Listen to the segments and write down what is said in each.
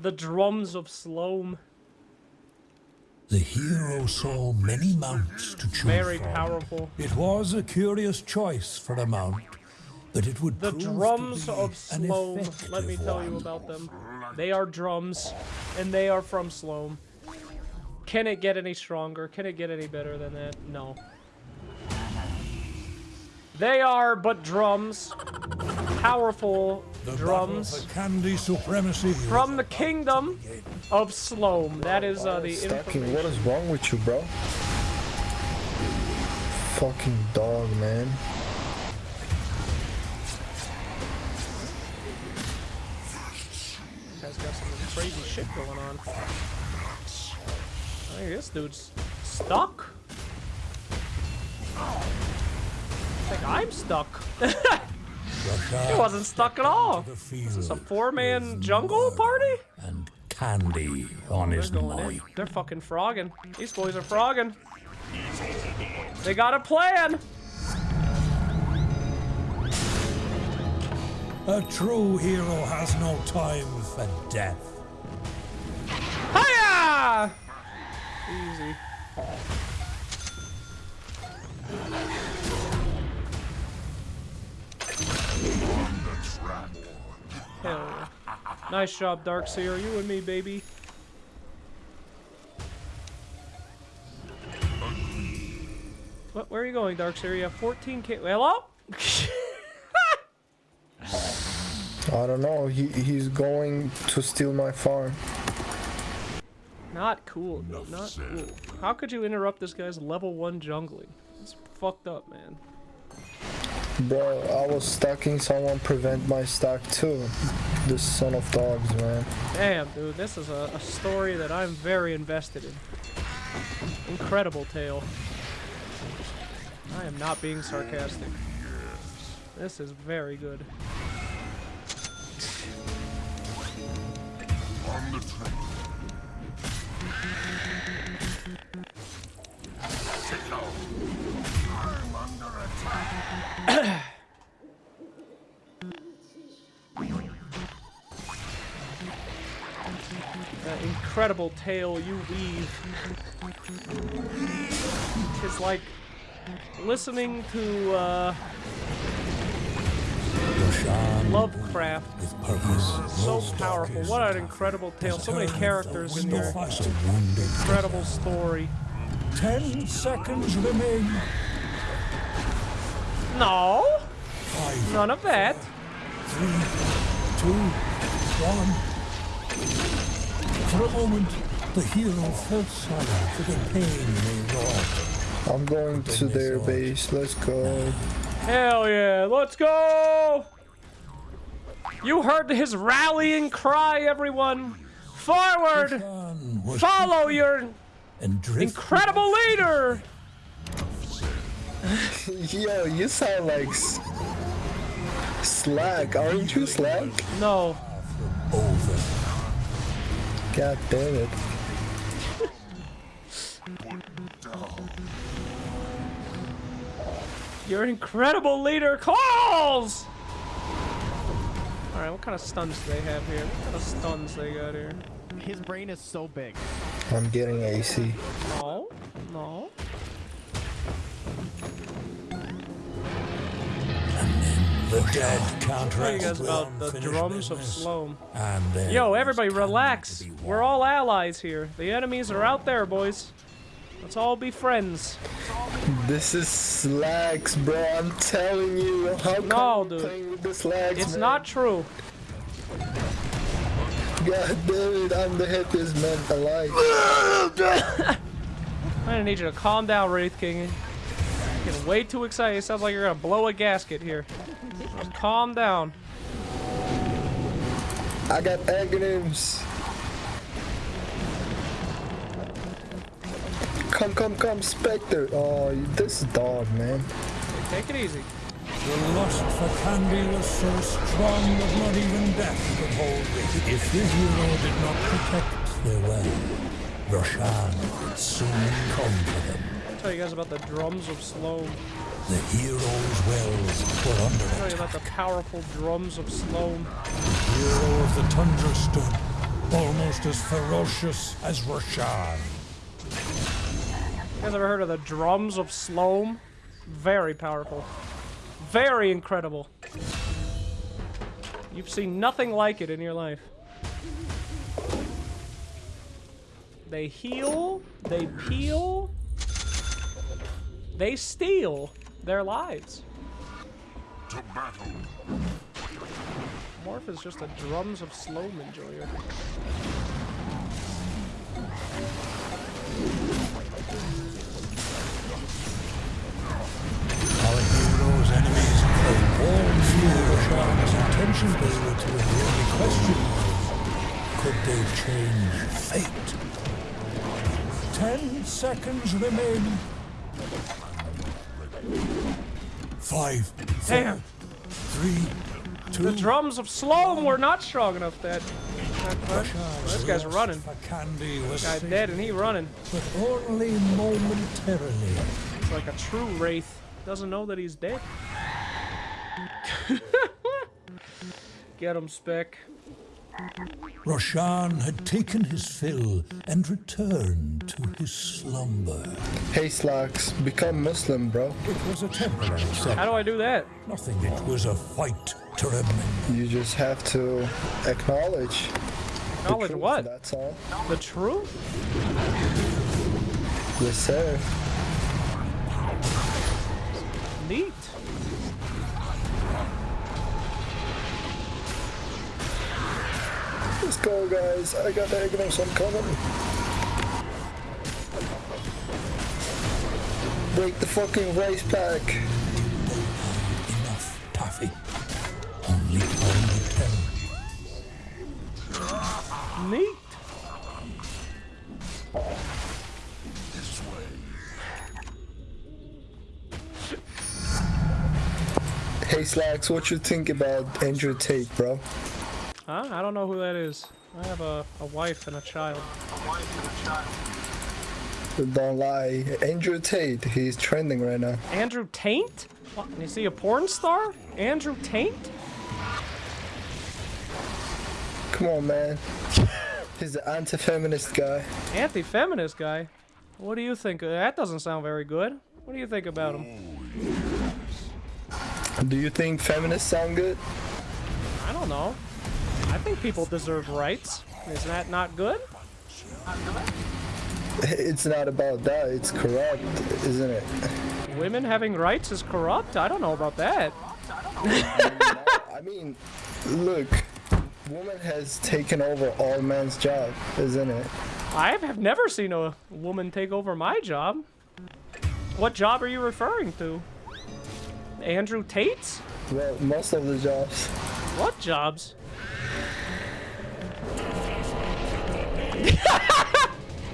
The drums of Sloam. The hero saw many mounts to choose Very from. powerful. It was a curious choice for a mount, but it would The prove to drums be of Sloam. Let me tell you about them. They are drums, and they are from Sloam. Can it get any stronger? Can it get any better than that? No. They are but drums. Powerful The drums. battle candy supremacy from the kingdom of Sloam. That is uh, the. Stacking. What is wrong with you, bro? Fucking dog, man. Guy's got some crazy shit going on. Hey, this dude's stuck. Think I'm stuck. he wasn't stuck at all. Is a four-man jungle party? And candy on his They're mind. They're fucking frogging. These boys are frogging. They got a plan. A true hero has no time for death. Hiya! Easy. Nice job, Dark Seer. You and me, baby. What, where are you going, Dark Seer? You have 14k. Hello? I don't know. He he's going to steal my farm. Not cool. dude, Not cool. How could you interrupt this guy's level 1 jungling? It's fucked up, man. Bro, I was stacking someone prevent my stack too. This son of dogs, man. Damn, dude, this is a, a story that I'm very invested in. Incredible tale. I am not being sarcastic. This is very good. That incredible tale you weave. It's like listening to uh, Lovecraft. with purpose. So powerful. What an incredible tale. So many characters in here. window of wounded Incredible story. Ten seconds remain. No, none of that. three, two, one. For a moment, the hero felt sorry for the pain they wrought. I'm going to their base. Let's go. Hell yeah, let's go! You heard his rallying cry, everyone! Forward! Follow your and incredible leader! Yo, you sound like s- Slack. Aren't you Slack? No. over. God damn it. Your incredible leader calls! Alright, what kind of stuns do they have here? What kind of stuns they got here? His brain is so big. I'm getting AC. No, no. The dead can't Tell you rest guys about the drums of business, Sloam. And there Yo, everybody relax. We're all allies here. The enemies are out there, boys. Let's all be friends. This is slacks, bro. I'm telling you. How come No, you're dude. playing with the slacks, It's man? not true. God damn it. I'm the happiest man alive. I'm gonna need you to calm down, Wraith King. You're getting way too excited. It sounds like you're gonna blow a gasket here. Just calm down. I got Aghanim's. Come, come, come, Spectre. Oh, this dog, man. Take it easy. The lust for candy was so strong that not even death could hold it. If the hero did not protect their well, Roshan would soon come for them. I'll tell you guys about the drums of Sloan. The hero's wells were under I'll tell you about the powerful drums of Sloan. The hero of the tundra stood, almost as ferocious as Roshan. You guys ever heard of the drums of Sloam? Very powerful. Very incredible. You've seen nothing like it in your life. They heal, they peel, they steal their lives. To battle. Morph is just a drums of Sloam enjoyer. Our hero's enemies all knew Roshan's intentions, but the only question could they change fate? Ten seconds remain. Five, four, Damn. three, two, The drums of Sloam were not strong enough that. Roshan's This guy's running. For candy was Guy fading, dead and he running. but only momentarily. It's like a true wraith. Doesn't know that he's dead. Get him, Spec. Roshan had taken his fill and returned to his slumber. Hey Slacks, become Muslim, bro. It was a temporary How do I do that? Nothing. It was a fight to remember. You just have to acknowledge. the truth, what? That's all. The truth? Yes, sir. Go, guys. I got the Agnos. I'm coming. Break the fucking race pack. Enough, Taffy. Only time will tell. Neat. This way. Hey Slacks, what you think about Andrew Tate, bro? Huh? I don't know who that is. I have a, a wife and a child. Don't lie. Andrew Tate, he's trending right now. Andrew Taint? What? Is he a porn star? Andrew Taint? Come on, man. He's an anti-feminist guy. Anti-feminist guy? What do you think? Uh, That doesn't sound very good. What do you think about him? Do you think feminists sound good? I don't know. Think people deserve rights. Is that not good? It's not about that. It's corrupt, isn't it? Women having rights is corrupt? I don't know about that. I mean, look, woman has taken over all men's job, isn't it? I have never seen a woman take over my job. What job are you referring to? Andrew Tate's? Well, most of the jobs. What jobs?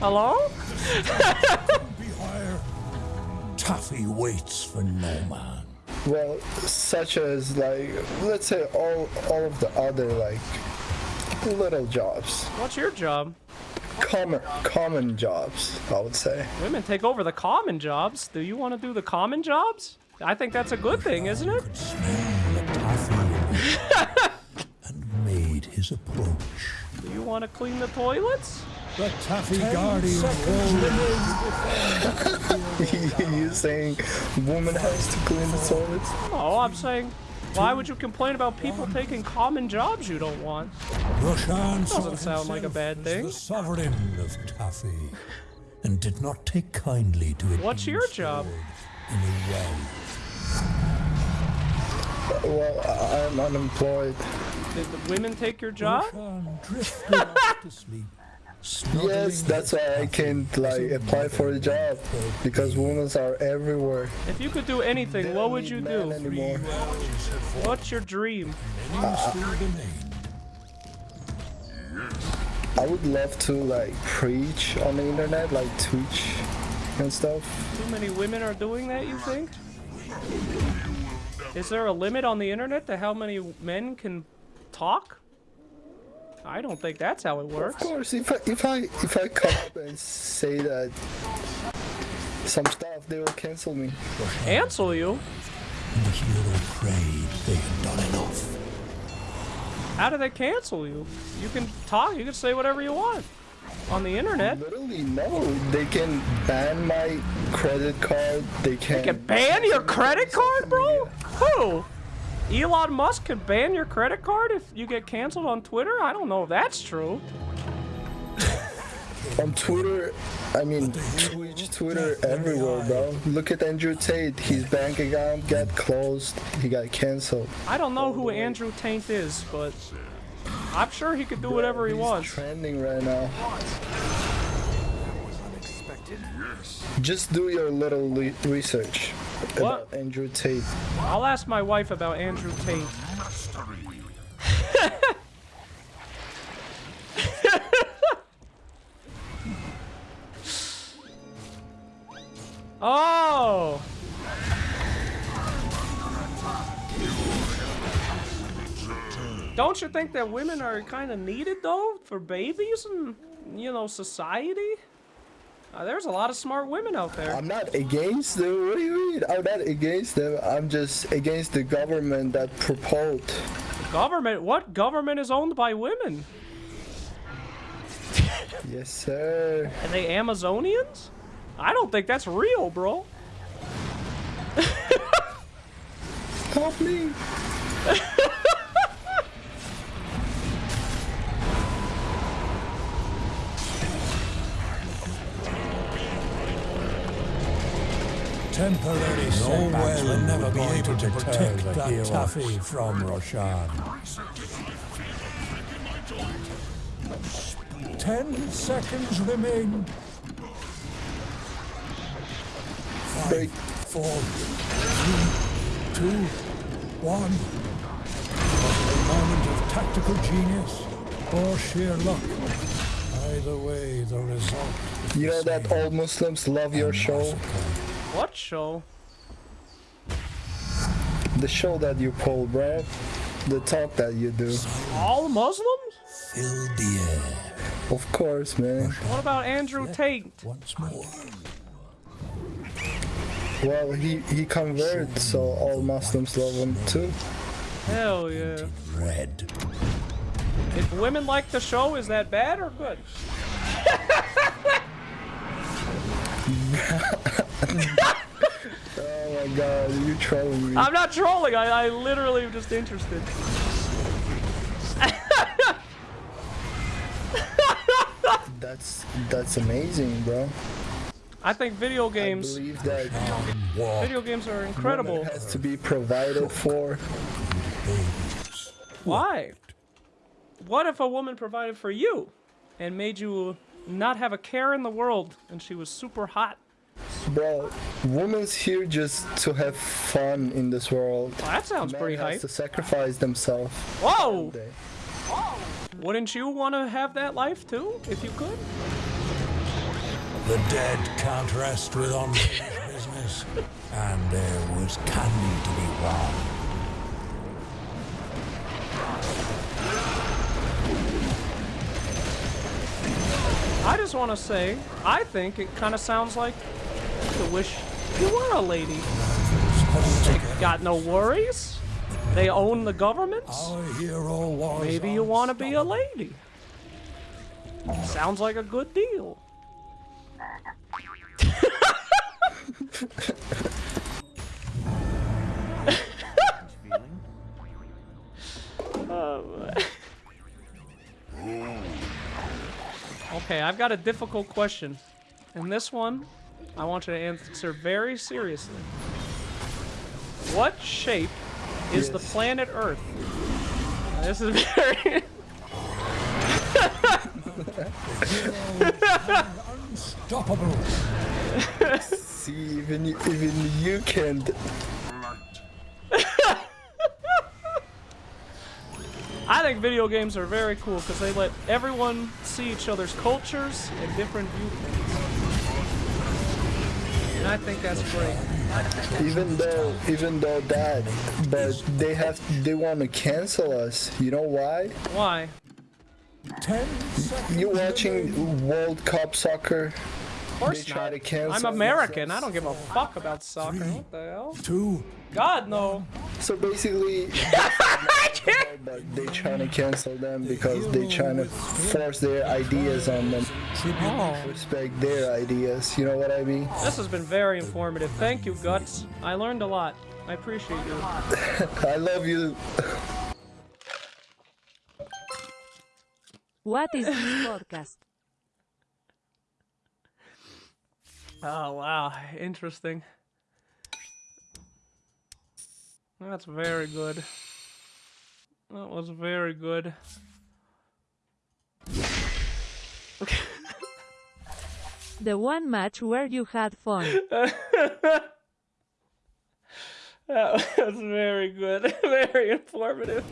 Hello? Be higher. Taffy waits for no man. Well, such as like, let's say all all of the other like little jobs, What's your job? common common jobs, I would say. Women take over the common jobs. Do you want to do the common jobs? I think that's a good thing, isn't it? Could smell the taffy and made his approach. Do you want to clean the toilets? The taffy guardian rolled you saying woman has to clean the toilets? Oh, I'm saying, why would you complain about people taking common jobs you don't want? Roshan saw Doesn't sound like a bad thing. The sovereign of Taffy, and did not take kindly to it. What's your job? In a well. Well, I- I'm unemployed. Did the women take your job? Roshan drifted off to sleep. snuggling Yes, that's why I can't like apply for a job because women are everywhere. If you could do anything, what would you do? anymore. What's your dream? Many still remain. I would love to like preach on the internet, like Twitch and stuff. Too many women are doing that, you think? Is there a limit on the internet to how many men can talk? I don't think that's how it works. Of course, if I if I if I come up and say that some stuff, they will cancel me. Cancel you? And the hero prayed they had done enough. How do they cancel you? You can talk, you can say whatever you want on the internet. Literally, no. They can ban my credit card. They can. They can ban your credit card, bro? Who? Elon Musk can ban your credit card if you get canceled on Twitter? I don't know if that's true. On Twitter, I mean, Twitch, Twitter, everywhere, bro. Look at Andrew Tate. His bank account got closed. He got canceled. I don't know who Andrew Tate is, but I'm sure he could do whatever he He's wants. trending right now. Just do your little research What? about Andrew Tate. I'll ask my wife about Andrew Tate. Oh! Don't you think that women are kind of needed though for babies and you know society? Uh, there's a lot of smart women out there. I'm not against them. What do you mean? I'm not against them. I'm just against the government that proposed. Government? What government is owned by women? Yes, sir. Are they Amazonians? I don't think that's real, bro. Help me. Temporary setbacks will never be able to protect that taffy from Roshan. Ten seconds remain. Break. Four, three, two, one. A moment of tactical genius or sheer luck. Either way, the result. You know that all Muslims love your show? What show? The show that you pull, bro. The talk that you do. All Muslims? Fill the air Of course, man. What about Andrew Tate? once more. Well, he, he converted, so all Muslims love him too. Hell yeah. Red. If women like the show, is that bad or good? Oh uh, my god, you trolling me. I'm not trolling. I, I literally am just interested. That's that's amazing, bro. I think video I games, believe that video games are incredible. has to be provided for. Why? What if a woman provided for you and made you not have a care in the world and she was super hot? Bro, women's here just to have fun in this world. Well, that sounds Man pretty has hype. to sacrifice themselves. Whoa! Day. Wouldn't you want to have that life too, if you could? The dead can't rest with unfinished business. And there was candy to be won. I just want to say, I think it kind of sounds like you wish you were a lady. Got no worries. They own the was Maybe you want to be a lady. Sounds like a good deal. Okay, I've got a difficult question. And this one, I want you to answer very seriously. What shape is the planet Earth? This is very. unstoppable. See, even you, even you can't. I think video games are very cool because they let everyone see each other's cultures and different viewpoints. And I think that's great. Even though, even though that, but they have, they want to cancel us. You know why? Why? Ten seconds. You watching World Cup soccer? Of course They try not. to I'm American. I don't give a fuck about soccer. What the hell? Two. God, no. So basically, alcohol, but they trying to cancel them because they trying to force their ideas on them. Oh. Respect their ideas. You know what I mean? This has been very informative. Thank you, Guts. I learned a lot. I appreciate you. I love you. What is this podcast? Oh, wow. Interesting. That's very good. That was very good. The one match where you had fun. That was very good. Very informative.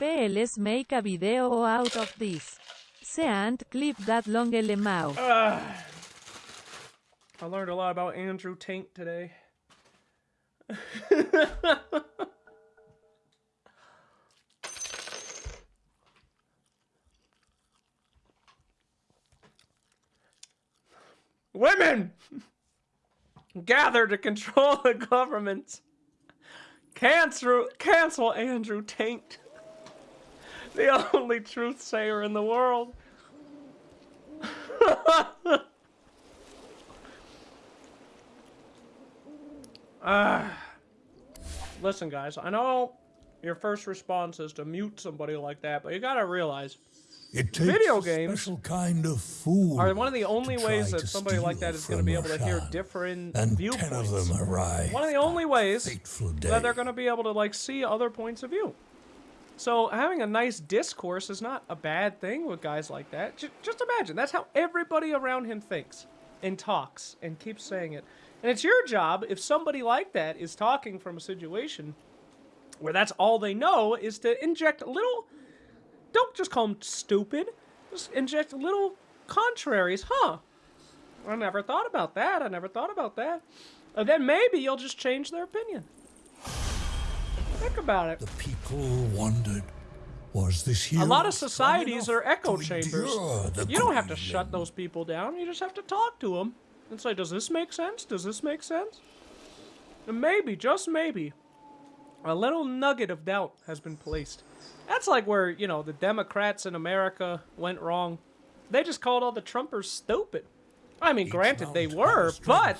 PLS make a video out of this. Seant clip that long LMAO. Ah. I learned a lot about Andrew Taint today. Women gather to control the government. Cancel, cancel Andrew Taint, the only truth sayer in the world. Ah. Listen, guys, I know your first response is to mute somebody like that, but you gotta realize It takes Video a games special kind of fool are one of the only ways that somebody like that is gonna be able to hear different and viewpoints. ten of them arrive. One of the only ways that they're gonna be able to like see other points of view. So having a nice discourse is not a bad thing with guys like that. J- just imagine that's how everybody around him thinks and talks and keeps saying it. And it's your job if somebody like that is talking from a situation where that's all they know is to inject a little don't just call them stupid just inject little contraries huh? I never thought about that i never thought about that. And then maybe you'll just change their opinion. Think about it. The people wondered, was this here a lot of societies are echo chambers. you don't have to shut those people down you just have to talk to them and say does this make sense does this make sense and maybe just maybe a little nugget of doubt has been placed. That's like where, you know, the Democrats in America went wrong. They just called all the Trumpers stupid. I mean, Each granted, they were, but.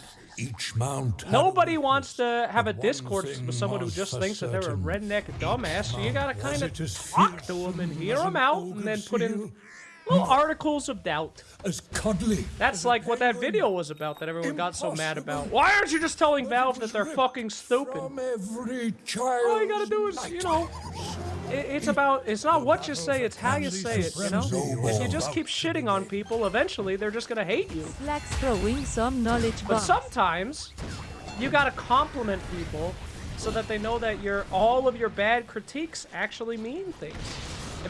Nobody wants to have a discourse with someone who just thinks that they're a redneck dumbass. So you gotta kind of talk to them and hear them out and then put in seal, articles of doubt. as cuddly. That's like what that video was about that everyone got so mad about. Why aren't you just telling But Valve that they're fucking stupid? From every child. All you gotta do is, you know, it, it's about, it's not what you say, it's how you say it, you know? If you just keep shitting on people, eventually they're just gonna hate you. Flags throwing some knowledge But sometimes, you gotta compliment people so that they know that your all of your bad critiques actually mean things.